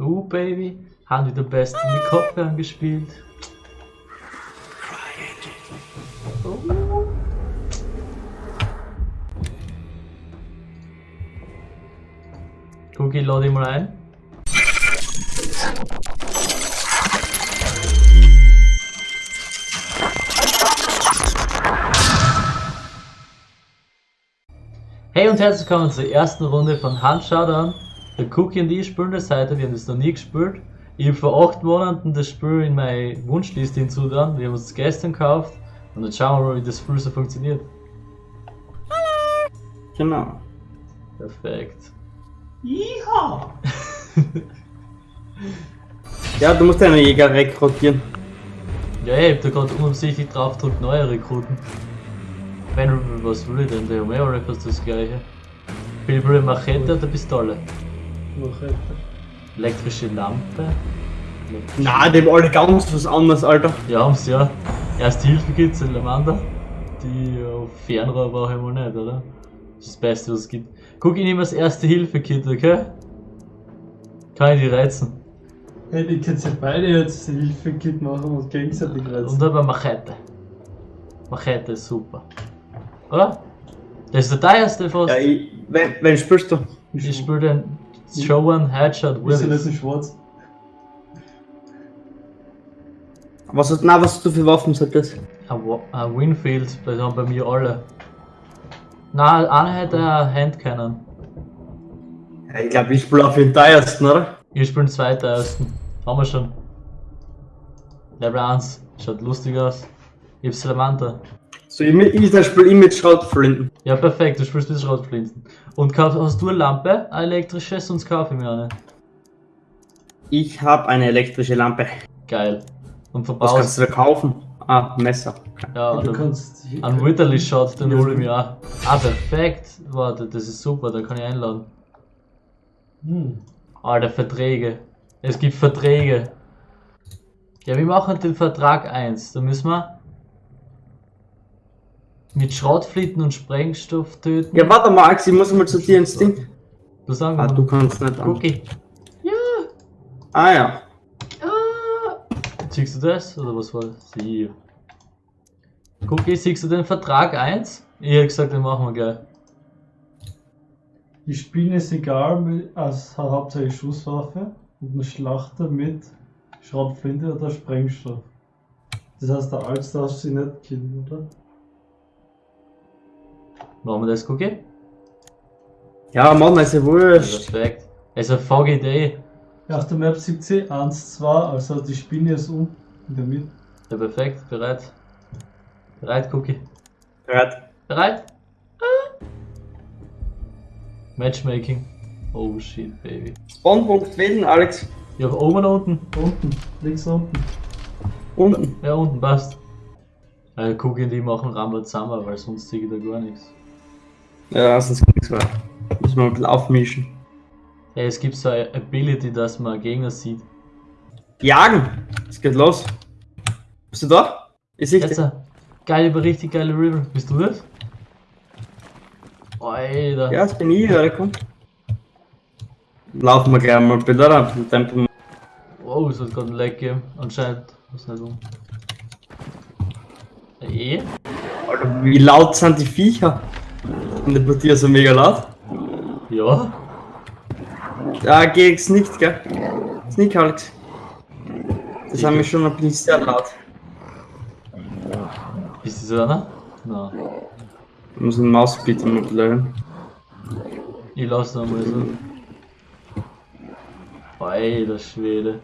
Uh, Baby. Haben die der Beste mit Kopfhörern gespielt. Oh. Cookie, lade dich mal ein. Hey und herzlich willkommen zur ersten Runde von Hand Showdown. Der Cookie und ich spielen das heute, wir haben das noch nie gespielt. Ich habe vor 8 Monaten das Spiel in meine Wunschliste hinzugetan, wir haben uns das gestern gekauft und jetzt schauen wir mal, wie das Spiel so funktioniert. Genau. Perfekt. Iha! Ja, du musst deine Jäger rekrutieren. Ja, ich hab da gerade unabsichtlich drauf gedrückt, neue Rekruten. Wenn, was will ich denn? Eh alle fast das gleiche. Will will Machete oder Pistole? Machete. Elektrische Lampe? Elektrische- Na, die haben alle ganz was anderes, Alter. Ja, haben's ja. Erste Hilfe gibt's Salamander. Die äh, Fernrohr brauche ich mal nicht, oder? Das ist das Beste, was es gibt. Guck, ich nehme das erste Hilfe-Kit, okay? Kann ich die reizen? Hey, die können ja beide jetzt Hilfe-Kit machen und gegenseitig Und reizen. dann Machete. Machete ist super. Oder? Das ist der teuerste fast. Ja, ich, wenn, wenn spielst du? ich spiele den Show One Headshot Wieso nicht with in schwarz? Was hast, na, was hast du für Waffen, sagt das? ein Winfield, das haben bei mir alle. Nein, einer hätte eine Handcannon. Ja, ich glaube, ich spiele auf den teuersten, oder? Ich spiele den zweiten ersten. Haben wir schon. Level 1. Schaut lustig aus. Ich hab Salamander. So, ich, ich spiele ich mit Schrotflinten. Ja, perfekt, du spielst mit Schrotflinten. Und kauf, hast du eine Lampe, eine elektrische, sonst kaufe ich mir eine. Ich habe eine elektrische Lampe. Geil. Und Was verbaust. kannst du da kaufen? Ah, Messer. Ja, du oder kannst. ein Witterly Shot, den hole ich mir auch. Ah, perfekt. Warte, das ist super, da kann ich einladen. Hm. Alter, Verträge. Es gibt Verträge. Ja, wir machen den Vertrag 1. Da müssen wir mit Schrottflinten und Sprengstoff töten. Ja, warte mal, Axi, ich muss mal zu dir ins Ding. Du sagst Ah, mal. du kannst nicht an. Cookie. Ja. Ah ja. Ah. Siehst du das? Oder was war das? Hier. Cookie, siehst du den Vertrag 1? Ich hab gesagt, den machen wir gleich. Die Spielen ist egal, mit- als hat hauptsächlich Schusswaffe und eine Schlachter mit Schrotflinte oder Sprengstoff. Das heißt, der Alts darfst sie nicht killen, oder? Machen wir das, Cookie? Ja, Mann, ist ja wurscht. Perfekt. Also, Foggy Day. Ja, auf der Map sieht sie 1, 2, also die Spinne ist um in der Mitte. Ja, perfekt. Bereit? Bereit, Cookie? Bereit. Bereit? Ah. Matchmaking. Oh shit, baby. Spawnpunkt wählen, Alex. Ja, oben oder unten? Unten, links unten. Unten. Ja, unten passt. Also, Cookie und die machen Rambo zusammen, weil sonst sehe ich da gar nichts. Ja, sonst nichts mehr. Müssen wir ein bisschen aufmischen. Hey, es gibt so eine Ability, dass man Gegner sieht. Jagen! Es geht los. Bist du da? Ist ich Jetzt, äh, geile, aber richtig geile River. Bist du das? Alter. Ja, das bin ich, ja, komm. Laufen wir gleich mal ein bisschen Tempo. Oh, es hat gerade ein Lag gegeben. Anscheinend. Was nicht um. Eh? Alter, wie laut sind die Viecher? Und der Portier so mega laut. Ja. Da geht's nicht, gell? Sneak, Alex. Das haben wir schon ein bisschen sehr laut. Bist du so einer? Nein. Ich muss den Maus bitte mal bleiben. Ich lass noch mal so. Alter Schwede.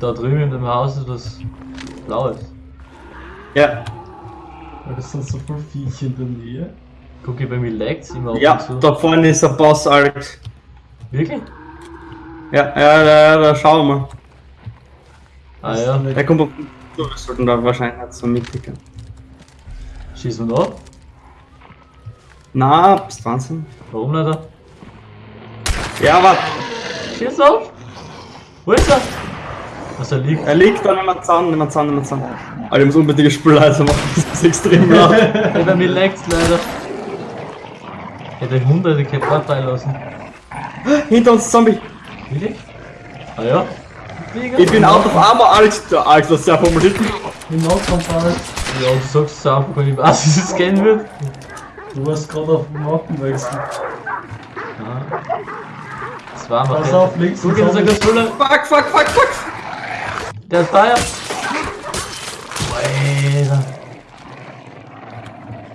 Da drüben in dem Haus ist was Blaues. Ja, Weil das sind so viele Viecher in der Nähe. Guck ich bei mir lag's immer ab ja, da vorne ist der Boss, Alex. Wirklich? Ja, ja, da, da schauen wir. Ah ja. Der kommt auf wir sollten da wahrscheinlich nicht so mitticken. Schießen wir ab? Na, bis 20. Warum nicht? da? Ja, warte. Schieß auf! Wo ist er? Was er liegt? Er liegt da, nimm mal Zahn, nimm mal Zahn, nimm mal Zahn. Alter, ich muss unbedingt Spülleiter machen, das ist extrem laut. Hey, bei mir lag's leider. Hätte hunderte Kepler freilassen. Hinter uns Zombie. Wirklich? Ah ja. Ich bin out of armor, Alex. Du, Alex, das ist sehr formuliert. Im Notkampf Alex. Ja, du sagst es einfach, wenn ich weiß, wie es gehen wird. Du warst gerade auf dem Mappenwechsel. Ah. Das war mal Pass auf, links Zombie. sag Füller. Fuck, fuck, fuck, fuck. Der hat Feuer. Alter.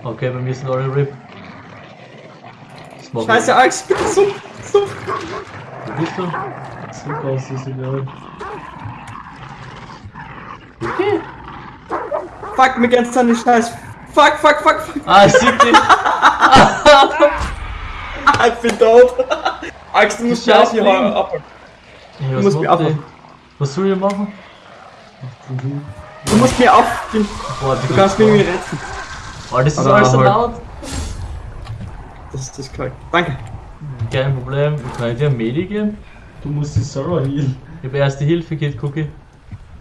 Okay, bei mir sind alle RIP. Das macht Scheiße, Alex, bitte so. so. Wo bist du? Zurück aus, ist egal. Okay. Fuck, mir ganz an die Scheiß. Fuck, fuck, fuck, fuck. Ah, ich sieg dich. Ah, ich bin tot. Alex, du musst mich hier abholen. Ja, musst mich abhauen. Was soll ich machen? Du musst mir auf. Boah, die Du kannst mich irgendwie retten. Oh, das ist Aber alles so laut. Das ist das korrekt. Danke. Kein Problem. Kann ich dir ein Medi geben? Du musst dich selber healen. Ich habe erste Hilfe Kit, Cookie.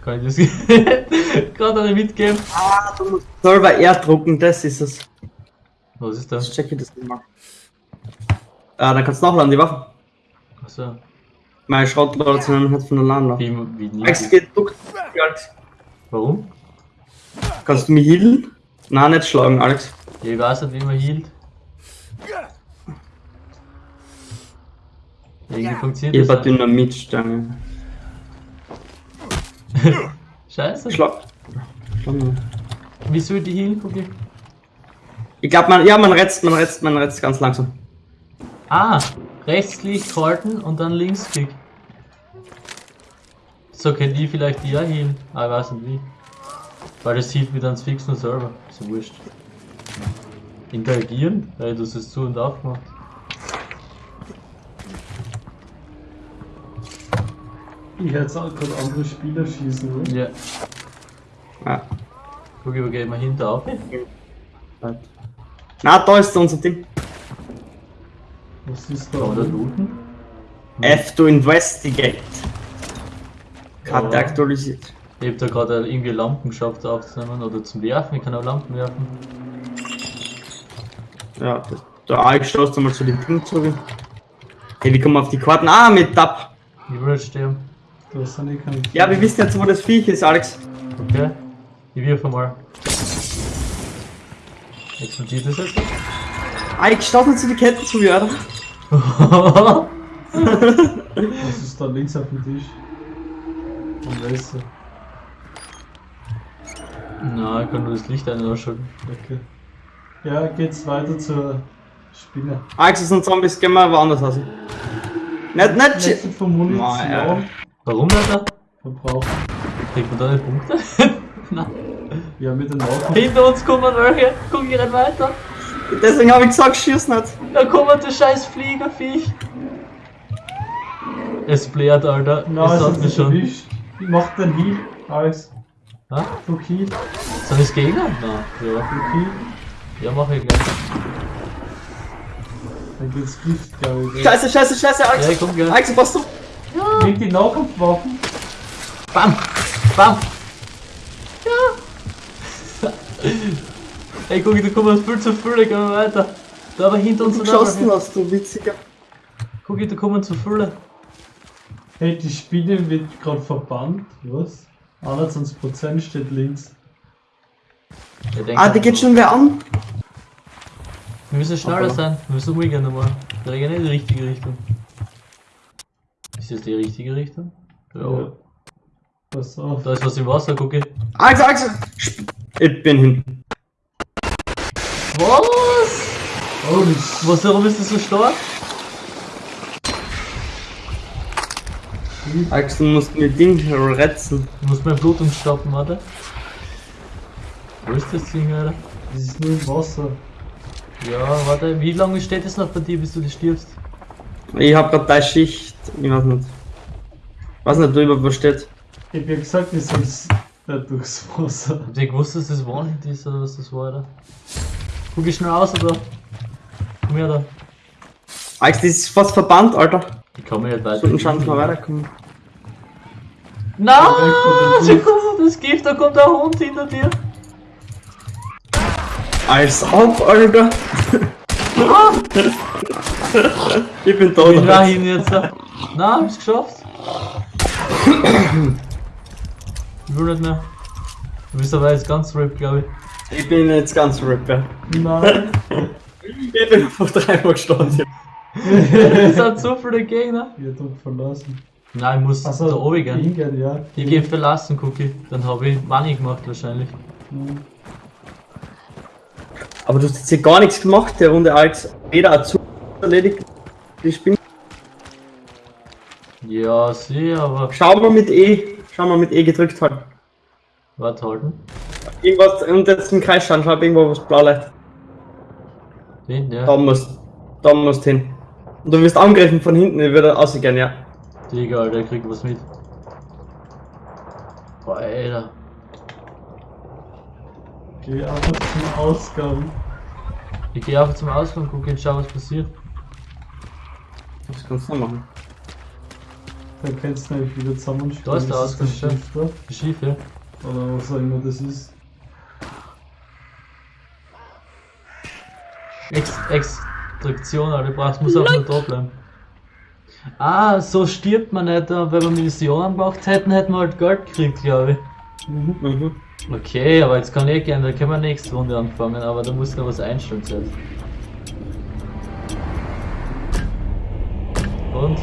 Kann ich das gerade eine mitgeben? Ah, du musst Server R drucken, das ist es. Was ist Ich das? checke das mal. Ah, dann kannst du nachladen, die Waffe. Achso. Meine Schrottladung hat von allein noch. Wie, wie nie? Alex, geht duck. Alex. Warum? Kannst du mich healen? Nein, nicht schlagen, Alex. Ja, ich weiß nicht, wie man hielt. Irgendwie funktioniert Ich das hab nicht. Dynamitstange. Scheiße. Schlag. Schlag mal. Wie soll die healen, Cookie? Ich glaube, man, ja, man retzt, man retzt, man retzt ganz langsam. Ah, Rechtsklick halten und dann Linksklick. So kann die vielleicht die ja healen. Ah, ich weiß nicht wie. Weil das hielt wieder ans fixen Server. So wurscht. Interagieren? Weil du hast es zu und auf gemacht. Ich hätte jetzt auch gerade andere Spieler schießen wollen. Ja. Ja. Guck, wo geht man hinter auf? Na, da ist unser Ding. Was ist da? Da looten? F to investigate. Karte Ja. aktualisiert. Ich hab da gerade irgendwie Lampen geschafft aufzunehmen oder zum Werfen. Ich kann auch Lampen werfen. Ja, das, der Alex schaust du mal zu den Dingen zurück. Hey, wie kommen wir auf die Karten? Ah, mit Tab. Ich will jetzt sterben. Da sind eh keine Ja, wir wissen jetzt, wo das Viech ist, Alex. Okay. Ich wirf mal. Explodiert das jetzt? Alex, schaust mal zu die Ketten zu, oder? Was ist da links auf dem Tisch? Und weißt du? Na, ich kann nur das Licht ein- und ausschalten. Okay. Ja, geht's weiter zur Spinne. Alex, es sind Zombies, gehen wir woanders aus. Nicht, nicht, shit. von Munition ja. Warum, Alter? verbraucht. Kriegt man da nicht Punkte? Nein. Ja, mit den Augen. Hinter uns kommen welche. Guck, ich renn weiter. Deswegen habe ich gesagt, schieß nicht. Da kommt der scheiß Fliegerviech. Es blärt, Alter. Na, es es hat ist mich nicht schon. erwischt. Mach den Heal, Alex. Ha? Du Heal, Sind das Gegner? Nein. Ja. du Heal. Ja, mach ich gleich. Dann geht's Gift, glaube ich. Scheiße, scheiße, scheiße, Alex. Ja, komm, gell. Alex, was du? Leg die Nahkampfwaffen. Bam! Bam! Ja! Ey, guck, da kommen viel zu viele, gehen wir weiter. Da aber hinter uns Du geschossen hast, du witziger. Guck, da kommen zu viele. Hey, die Spinne wird gerade verbannt. Was? 21% steht links. Ah, die geht schon wer an. Wir müssen schneller Aber- sein. Wir müssen umgehen nochmal. Wir gehen in die richtige Richtung. Ist das die richtige Richtung? Ja. Pass auf. Da ist was im Wasser, guck ich. Alex, Alex. Sp- Ich bin hin. Was? Was, warum ist das so stark? Alex, du musst mir Ding retzen. Du musst mein Blut stoppen, warte. Wo ist das Ding, Alter? Das ist nur im Wasser. Ja, warte, wie lange steht es noch bei dir, bis du das stirbst? Ich hab grad deine Schicht. Ich weiß nicht. Weiß nicht, drüber was steht. Ich hab ja gesagt, ich soll nicht durchs Wasser. Habt ihr gewusst, dass das One-Hit ist oder was das war, Alter? Guck ich schnell aus, oder? Komm her da. Alex, das ist fast verbannt, Alter. Ich mir nicht weiter. Sollten schauen, wir weiterkommen. Schau, guck mal, das Gift, da kommt der Hund hinter dir. Als ob, Alter. Ich bin Ich tot. bin dahin jetzt. Na, hab's geschafft. Ich will nicht mehr. Du bist aber jetzt ganz RIP, glaube ich. Ich bin jetzt ganz Ripper. Nein. Ich bin vor dreimal gestorben. Es sind so viele Gegner. Ich hab doch verlassen. Nein, ich muss Achso, da oben gehen. hingehen, ja. Ich geh verlassen, Cookie. Dann habe ich Money gemacht wahrscheinlich. Hm. Aber du hast jetzt hier gar nichts gemacht, der Runde als weder Azur erledigt. Ich bin. Ja, sieh, aber. Schau mal mit E. Schau mal mit E gedrückt halt. Warte halten. Irgendwas und jetzt im Kreis schauen, schau irgendwo was blau leicht. Den, ja. Da musst da musst hin. Und du wirst angegriffen von hinten, ich würde rausgehen, ja. Digga, Alter, der kriegt was mit. Boah, Alter. Geh einfach zum Ausgang. Ich geh einfach zum Ausgang, guck und schau, was passiert. Was kannst du machen? Dann kannst du nämlich wieder zusammenspielen. Da ist der Das Ausgang, der Shifter. Oder was auch immer das ist. Ex Extraktion, Alter, brauchst, muss auch nur da bleiben. Ah, so stirbt man nicht, äh, wenn wir Missionen gemacht hätten, hätten wir halt Geld gekriegt, glaube ich. Mhm. Mhm. Okay, aber jetzt kann ich gerne, da können wir nächste Runde anfangen, aber da muss noch was einstellen zuerst. Und?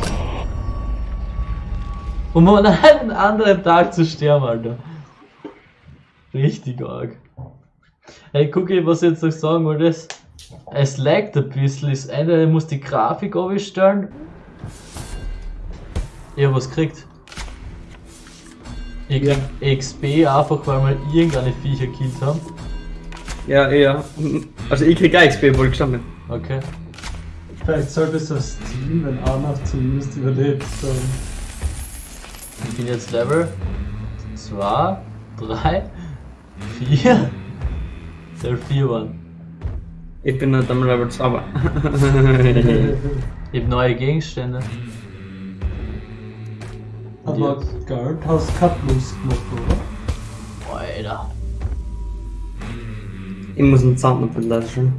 Um an einem anderen Tag zu sterben, Alter. Richtig arg. Hey, guck ich, was ich jetzt noch sagen wollte. Es, es laggt ein bisschen. Das eine muss die Grafik aufstellen. Ich hab was gekriegt. Ich krieg XP einfach, weil wir irgendeine Viecher killt haben. Ja, ja. Also ich krieg auch XP, wohl gestanden. Okay. Vielleicht sollte es das Team, wenn Arnav zumindest überlebt, dann. Ich bin jetzt Level 2, 3, 4. Level 4 waren. Ich bin nicht am Level 2, aber. Ich hab neue Gegenstände. Aber? Guard hast keine Plus gemacht, oder? Boah, Alter. ich muss einen Sound löschen.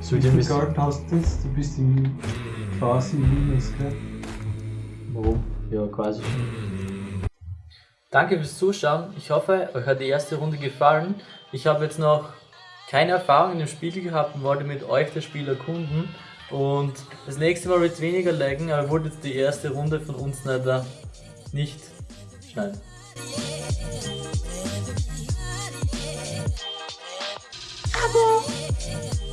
Soll Wie viel. Guard hast du jetzt? Du bist im quasi Minus, gell? Warum? Ja, quasi schon. Danke fürs Zuschauen. Ich hoffe, euch hat die erste Runde gefallen. Ich habe jetzt noch keine Erfahrung in dem Spiel gehabt und wollte mit euch das Spiel erkunden. Und das nächste Mal wird es weniger laggen, aber wollte jetzt die erste Runde von uns leider äh, nicht schneiden. Abo!